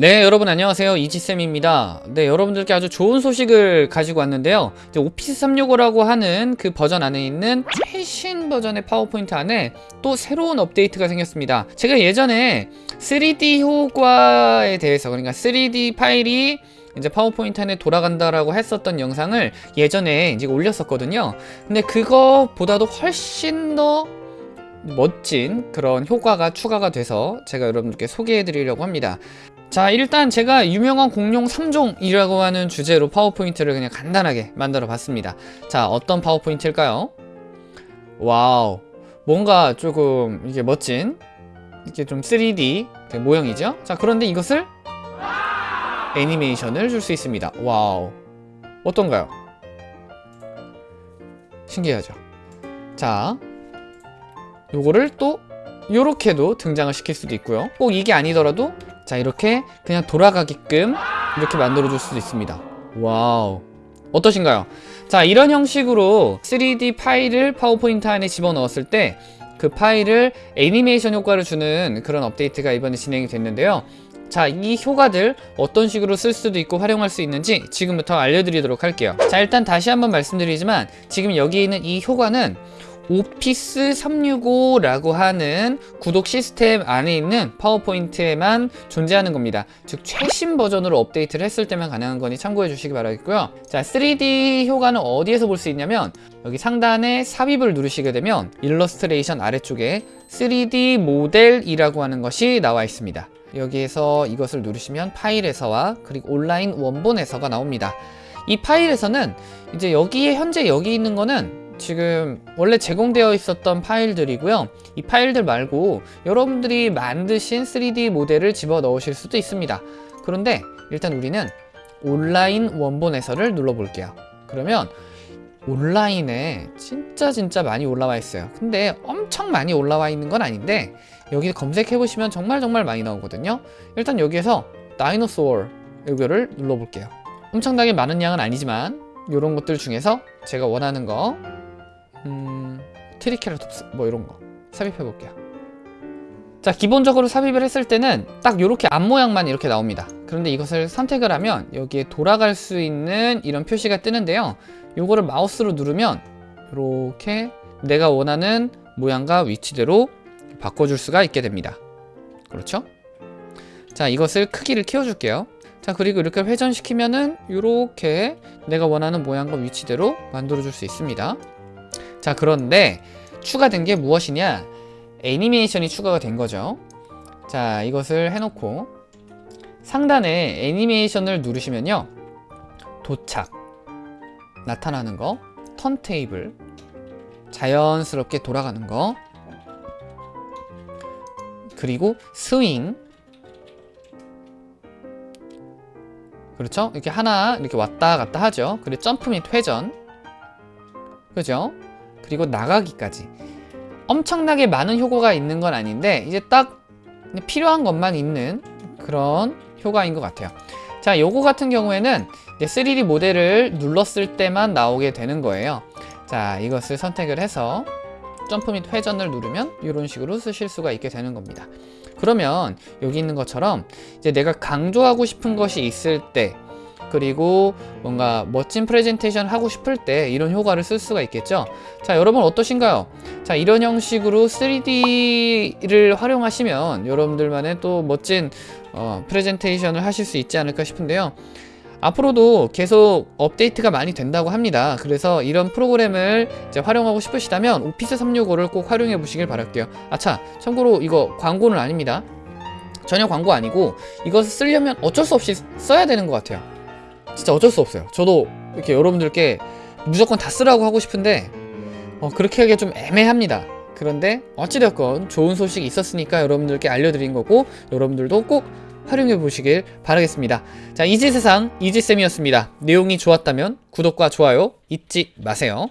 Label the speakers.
Speaker 1: 네 여러분 안녕하세요. 이지쌤입니다. 네 여러분들께 아주 좋은 소식을 가지고 왔는데요. 이제 오피스 365라고 하는 그 버전 안에 있는 최신 버전의 파워포인트 안에 또 새로운 업데이트가 생겼습니다. 제가 예전에 3D 효과에 대해서 그러니까 3D 파일이 이제 파워포인트 안에 돌아간다라고 했었던 영상을 예전에 이제 올렸었거든요. 근데 그거보다도 훨씬 더 멋진 그런 효과가 추가가 돼서 제가 여러분들께 소개해 드리려고 합니다 자 일단 제가 유명한 공룡 3종이라고 하는 주제로 파워포인트를 그냥 간단하게 만들어 봤습니다. 자 어떤 파워포인트일까요? 와우 뭔가 조금 이게 멋진 이렇게 좀 3D 모형이죠? 자 그런데 이것을 애니메이션을 줄 수 있습니다. 와우 어떤가요? 신기하죠? 자 요거를 또 요렇게도 등장을 시킬 수도 있고요. 꼭 이게 아니더라도 자 이렇게 그냥 돌아가게끔 이렇게 만들어 줄 수도 있습니다 와우 어떠신가요? 자 이런 형식으로 3D 파일을 파워포인트 안에 집어넣었을 때 그 파일을 애니메이션 효과를 주는 그런 업데이트가 이번에 진행이 됐는데요 자, 이 효과들 어떤 식으로 쓸 수도 있고 활용할 수 있는지 지금부터 알려드리도록 할게요. 자, 일단 다시 한번 말씀드리지만 지금 여기 있는 이 효과는 오피스 365라고 하는 구독 시스템 안에 있는 파워포인트에만 존재하는 겁니다. 즉 최신 버전으로 업데이트를 했을 때만 가능한 거니 참고해 주시기 바라겠고요. 자 3D 효과는 어디에서 볼 수 있냐면 여기 상단에 삽입을 누르시게 되면 일러스트레이션 아래쪽에 3D 모델이라고 하는 것이 나와 있습니다. 여기에서 이것을 누르시면 파일에서와 그리고 온라인 원본에서가 나옵니다. 이 파일에서는 이제 여기에 현재 여기 있는 거는 지금 원래 제공되어 있었던 파일들이고요. 이 파일들 말고 여러분들이 만드신 3D 모델을 집어 넣으실 수도 있습니다. 그런데 일단 우리는 온라인 원본 해설을 눌러 볼게요. 그러면 온라인에 진짜 진짜 많이 올라와 있어요. 근데 엄청 많이 올라와 있는 건 아닌데 여기 검색해 보시면 정말 정말 많이 나오거든요. 일단 여기에서 dinosaur 이거를 눌러 볼게요. 엄청나게 많은 양은 아니지만 이런 것들 중에서 제가 원하는 거 음, 트리케라톱스 뭐 이런 거. 삽입해 볼게요. 자 기본적으로 삽입을 했을 때는 딱 이렇게 앞모양만 이렇게 나옵니다. 그런데 이것을 선택을 하면 여기에 돌아갈 수 있는 이런 표시가 뜨는데요. 요거를 마우스로 누르면 이렇게 내가 원하는 모양과 위치대로 바꿔줄 수가 있게 됩니다. 그렇죠? 자 이것을 크기를 키워줄게요. 자 그리고 이렇게 회전시키면은 이렇게 내가 원하는 모양과 위치대로 만들어 줄 수 있습니다 자 그런데 추가된 게 무엇이냐? 애니메이션이 추가가 된 거죠. 자 이것을 해놓고 상단에 애니메이션을 누르시면요. 도착. 나타나는 거 턴테이블 자연스럽게 돌아가는 거 그리고 스윙. 그렇죠? 이렇게 하나 이렇게 왔다 갔다 하죠. 그리고 점프 및 회전. 그죠? 그리고 나가기까지. 엄청나게 많은 효과가 있는 건 아닌데 이제 딱 필요한 것만 있는 그런 효과인 것 같아요. 자 요거 같은 경우에는 3D 모델을 눌렀을 때만 나오게 되는 거예요. 자 이것을 선택을 해서 점프 및 회전을 누르면 이런 식으로 쓰실 수가 있게 되는 겁니다. 그러면 여기 있는 것처럼 이제 내가 강조하고 싶은 것이 있을 때 그리고 뭔가 멋진 프레젠테이션 하고 싶을 때 이런 효과를 쓸 수가 있겠죠? 자 여러분 어떠신가요? 자 이런 형식으로 3D를 활용하시면 여러분들만의 또 멋진 어, 프레젠테이션을 하실 수 있지 않을까 싶은데요. 앞으로도 계속 업데이트가 많이 된다고 합니다. 그래서 이런 프로그램을 이제 활용하고 싶으시다면 오피스 365를 꼭 활용해 보시길 바랄게요. 아차 참고로 이거 광고는 아닙니다. 전혀 광고 아니고 이것을 쓰려면 어쩔 수 없이 써야 되는 것 같아요 진짜 어쩔 수 없어요. 저도 이렇게 여러분들께 무조건 다 쓰라고 하고 싶은데 어, 그렇게 하기가 좀 애매합니다. 그런데 어찌되었건 좋은 소식이 있었으니까 여러분들께 알려드린 거고 여러분들도 꼭 활용해 보시길 바라겠습니다. 자 이지세상 이지쌤이었습니다. 내용이 좋았다면 구독과 좋아요 잊지 마세요